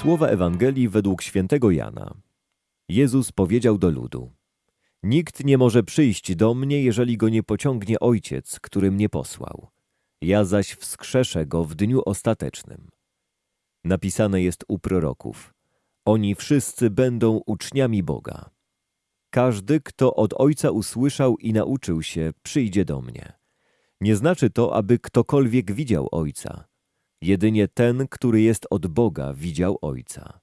Słowa Ewangelii według świętego Jana. Jezus powiedział do ludu: Nikt nie może przyjść do mnie, jeżeli go nie pociągnie Ojciec, który mnie posłał. Ja zaś wskrzeszę go w dniu ostatecznym. Napisane jest u proroków: Oni wszyscy będą uczniami Boga. Każdy, kto od Ojca usłyszał i nauczył się, przyjdzie do mnie. Nie znaczy to, aby ktokolwiek widział Ojca. Jedynie ten, który jest od Boga, widział Ojca.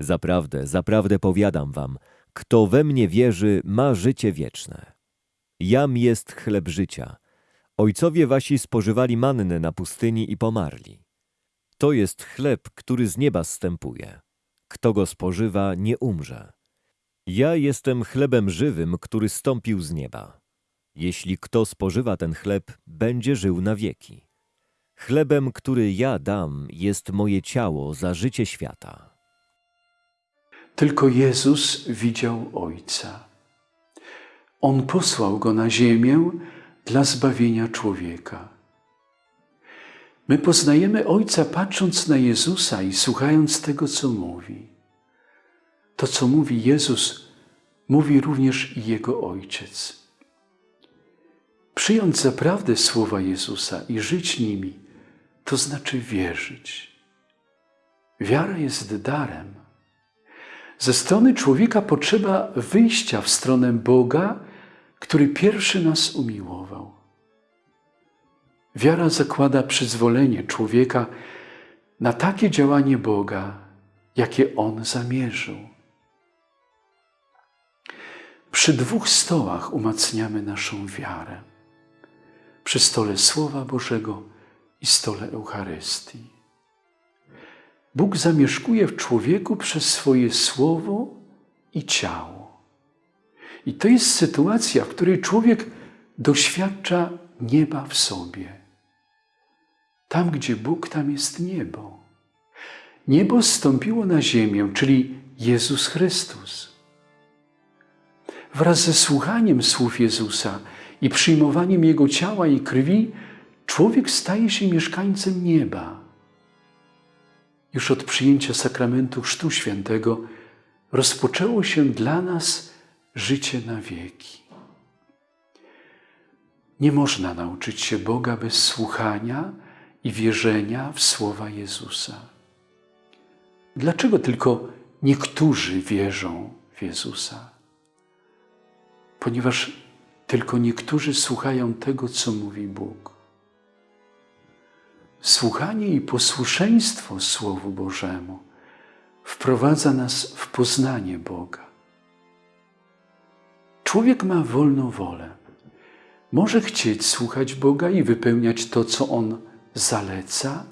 Zaprawdę, zaprawdę powiadam wam, kto we mnie wierzy, ma życie wieczne. Jam jest chleb życia. Ojcowie wasi spożywali mannę na pustyni i pomarli. To jest chleb, który z nieba zstępuje. Kto go spożywa, nie umrze. Ja jestem chlebem żywym, który stąpił z nieba. Jeśli kto spożywa ten chleb, będzie żył na wieki. Chlebem, który ja dam, jest moje ciało za życie świata. Tylko Jezus widział Ojca. On posłał go na ziemię dla zbawienia człowieka. My poznajemy Ojca patrząc na Jezusa i słuchając tego, co mówi. To, co mówi Jezus, mówi również i Jego Ojciec. Przyjąć zaprawdę słowa Jezusa i żyć nimi, to znaczy wierzyć. Wiara jest darem. Ze strony człowieka potrzeba wyjścia w stronę Boga, który pierwszy nas umiłował. Wiara zakłada przyzwolenie człowieka na takie działanie Boga, jakie On zamierzył. Przy dwóch stołach umacniamy naszą wiarę. Przy stole Słowa Bożego i stole Eucharystii. Bóg zamieszkuje w człowieku przez swoje słowo i ciało. I to jest sytuacja, w której człowiek doświadcza nieba w sobie. Tam, gdzie Bóg, tam jest niebo. Niebo zstąpiło na ziemię, czyli Jezus Chrystus. Wraz ze słuchaniem słów Jezusa i przyjmowaniem Jego ciała i krwi, człowiek staje się mieszkańcem nieba. Już od przyjęcia sakramentu Chrztu Świętego rozpoczęło się dla nas życie na wieki. Nie można nauczyć się Boga bez słuchania i wierzenia w słowa Jezusa. Dlaczego tylko niektórzy wierzą w Jezusa? Ponieważ tylko niektórzy słuchają tego, co mówi Bóg. Słuchanie i posłuszeństwo Słowu Bożemu wprowadza nas w poznanie Boga. Człowiek ma wolną wolę. Może chcieć słuchać Boga i wypełniać to, co On zaleca,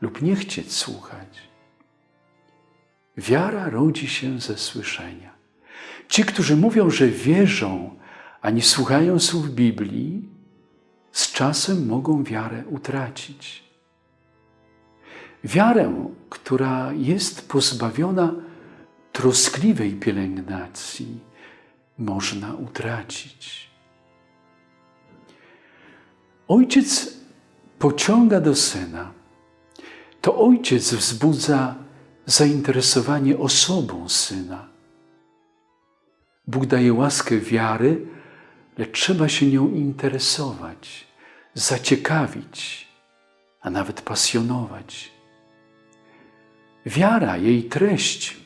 lub nie chcieć słuchać. Wiara rodzi się ze słyszenia. Ci, którzy mówią, że wierzą, a nie słuchają słów Biblii, z czasem mogą wiarę utracić. Wiarę, która jest pozbawiona troskliwej pielęgnacji, można utracić. Ojciec pociąga do syna. To ojciec wzbudza zainteresowanie osobą syna. Bóg daje łaskę wiary, lecz trzeba się nią interesować, zaciekawić, a nawet pasjonować. Wiara, jej treść,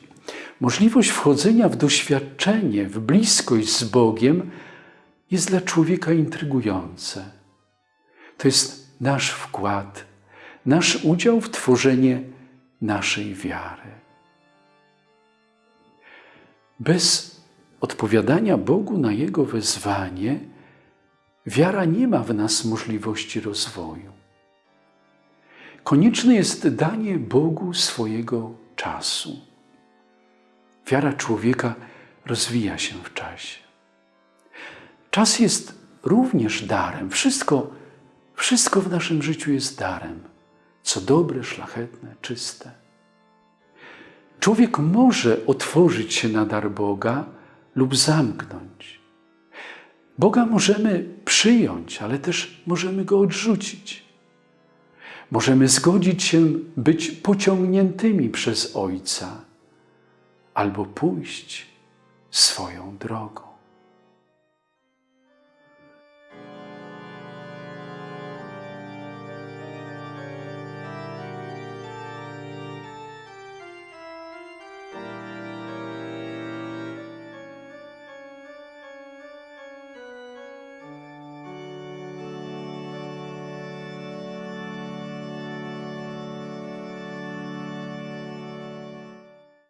możliwość wchodzenia w doświadczenie, w bliskość z Bogiem jest dla człowieka intrygujące. To jest nasz wkład, nasz udział w tworzenie naszej wiary. Bez odpowiadania Bogu na Jego wezwanie, wiara nie ma w nas możliwości rozwoju. Konieczne jest danie Bogu swojego czasu. Wiara człowieka rozwija się w czasie. Czas jest również darem. Wszystko, wszystko w naszym życiu jest darem, co dobre, szlachetne, czyste. Człowiek może otworzyć się na dar Boga, lub zamknąć. Boga możemy przyjąć, ale też możemy go odrzucić. Możemy zgodzić się być pociągniętymi przez Ojca albo pójść swoją drogą.